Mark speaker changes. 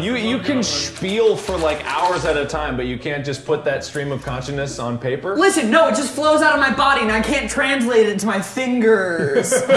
Speaker 1: You you can spiel for like hours at a time, but you can't just put that stream of consciousness on paper.
Speaker 2: Listen, no, it just flows out of my body and I can't translate it to my fingers.